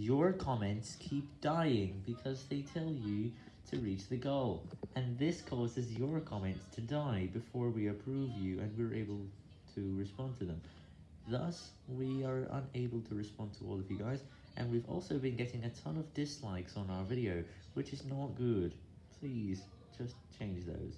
your comments keep dying because they tell you to reach the goal, and this causes your comments to die before we approve you and we're able to respond to them. Thus, we are unable to respond to all of you guys, and we've also been getting a ton of dislikes on our video, which is not good. Please, just change those.